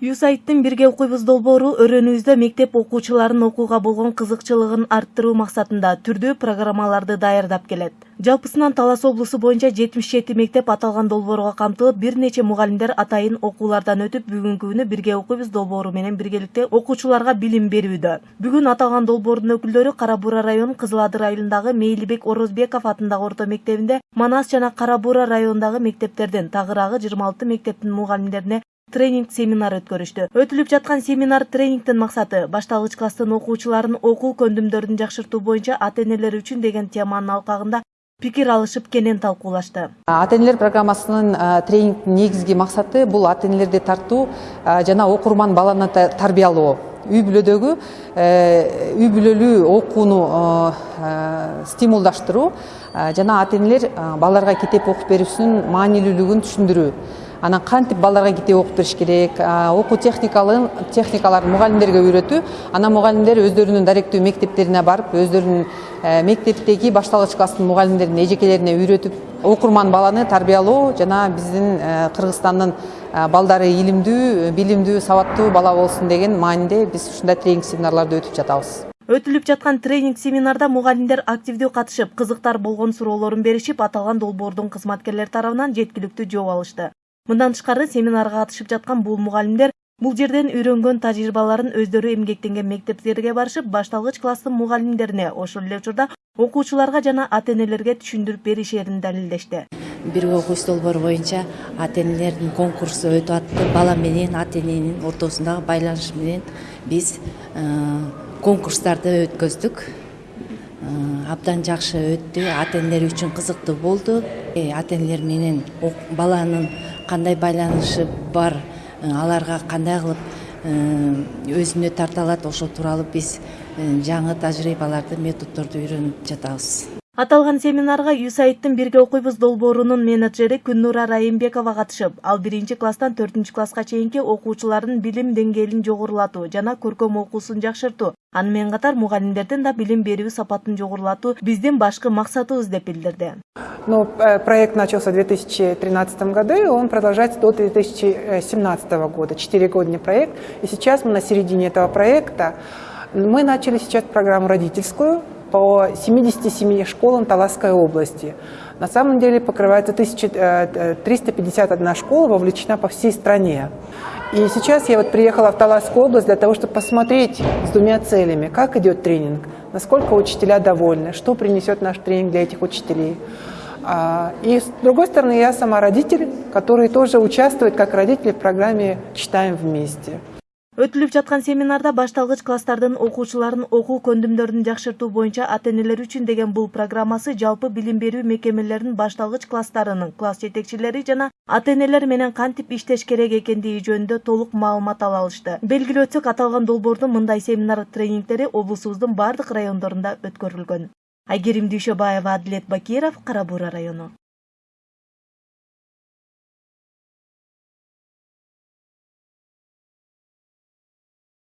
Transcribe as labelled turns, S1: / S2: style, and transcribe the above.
S1: юсаидтин бирге окуйбуз долбоору өрөөнүбүздө мектеп окуучуларынын окууга болгон кызыкчылыгын арттыруу максатында түрдүү программаларды даярдап келет. Жалпысынан талас боюнча жетимиш жети мектеп аталган долбоорго камтылып бир нече мугалимдер атайын окуулардан өтүп бүгүнкү күнү бирге окуйбуз долбоору менен биргеликте окуучуларга билим берүүдө. Бүгүн аталган долбоордун өкүлдөрү кара буура районунун кызыл адыр айылындагы орозбеков атындагы орто мектебинде манас жана районундагы мектептердин тагыраагы жыйырма алты мектептин мугалимдерине тренинг семинар өткөрүштү. Өтүлүп жаткан семинар тренингдин максаты башталгыч класстын окуучуларын окуу көндүмдөрүн жакшыртуу боюнча ата энелер үчүн деген теманын алкагында пикир алышып кенен талкуулашты.
S2: Ата энелер программасынын тренингдин негизги максаты бул ата энелерди тартуу жана окурман баланы тарбиялоо. Үй бүлөдөгү э, үй бүлөлүү окууну стимулдаштыруу жана ата энелер балдарга китеп окуп берүүсүнүн маанилүүлүгүн түшүндүрүү анан кантип балдарга китеп окуп бериш керек окуу техникаларын мугалимдерге үйрөтүү. Анан мугалимдер өздөрүнүн даректүү мектептерине барып өздөрүнүн э, мектептеги башталгыч класстын мугалимдерин эжекелерине үйрөтүп окурман баланы тарбиялоо жана биздин э, кыргызстандын э, балдары илимдүү билимдүү сабаттуу бала болсун деген мааниде биз ушундай тренинг семинарларды өтүп жатабыз.
S1: Өтүлүп жаткан тренинг семинарда мугалимдер активдүү катышып кызыктар болгон суроолорун беришип аталган долбоордун кызматкерлери тарабынан жеткиликтүү жооп алышты мындан тышкары семинарга катышып жаткан бул мугалимдер бул жерден үйрөнгөн тажрыйбаларын өздөрү эмгектенген мектептерге барышып башталгыч класстын мугалимдерине ошол эле учурда окуучуларга жана ата энелерге түшүндүрүп беришерин далилдешти.
S3: Бирге окуйбуз долбоору боюнча ата энелердин конкурсу өтүп атты. Бала менен ата эненин ортосундагы байланыш менен биз э, конкурстарды өткөздүк. Э, абдан жакшы өттү. Ата энелер үчүн кызыктуу болду. Э, ата энелер менен баланын кандай байланышы бар э, аларга кандай кылып э, өзүнө тарта алат ошол тууралуу биз э, жаңы тажрыйбаларды методдорду үйрөнүп жатабыз.
S1: Аталган семинарга юсаидтин бирге окуйбуз долбоорунун менеджери күннура райымбекова катышып ал биринчи класстан төртүнчү класска чейинки окуучулардын билим деңгээлин жогорулатуу жана көркөм окуусун жакшыртуу. Аны менен катар мугалимдердин да билим берүү сапатын жогорулатуу биздин башкы максатыбыз деп билдирди
S4: ну э, проект начался в две тысячи тринадцатом году и он продолжается до две тысячи семнадцатого года четыре года проект и сейчас мы на середине этого проекта мы начали сейчас программу родительскую по 77 школам Таласской области. На самом деле покрывается 1351 э, школа, вовлечена по всей стране. И сейчас я вот приехала в Таласскую область для того, чтобы посмотреть с двумя целями, как идет тренинг, насколько учителя довольны, что принесет наш тренинг для этих учителей. И с другой стороны, я сама родитель, который тоже участвует как родитель в программе «Читаем вместе».
S1: өтүлүп жаткан семинарда башталгыч класстардын окуучуларын окуу көндүмдөрүн жакшыртуу боюнча ата энелер үчүн деген бул программасы жалпы билим берүү мекемелеринин башталгыч класстарынын класс жетекчилери жана ата энелер менен кантип иштеш керек экендиги жөнүндө толук маалымат ала алышты белгилеп өтсөк аталган долбоордун мындай семинар тренингдери облусубуздун баардык райондорунда өткөрүлгөн айгерим дүйшөбаева адилет бакиров кара буура району